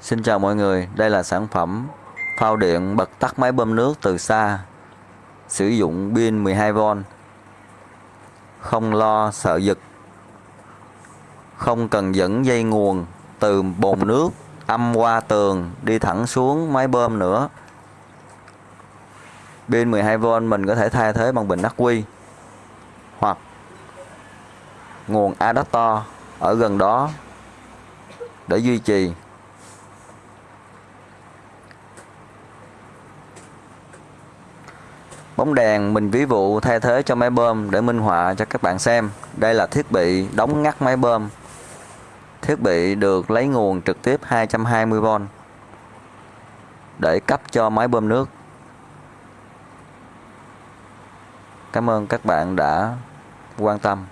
Xin chào mọi người, đây là sản phẩm phao điện bật tắt máy bơm nước từ xa Sử dụng pin 12V Không lo sợ giật Không cần dẫn dây nguồn từ bồn nước âm qua tường đi thẳng xuống máy bơm nữa. Pin 12V mình có thể thay thế bằng bình ắc quy Hoặc nguồn adapter ở gần đó để duy trì. Bóng đèn, mình ví dụ thay thế cho máy bơm để minh họa cho các bạn xem. Đây là thiết bị đóng ngắt máy bơm. Thiết bị được lấy nguồn trực tiếp 220V để cấp cho máy bơm nước. Cảm ơn các bạn đã quan tâm.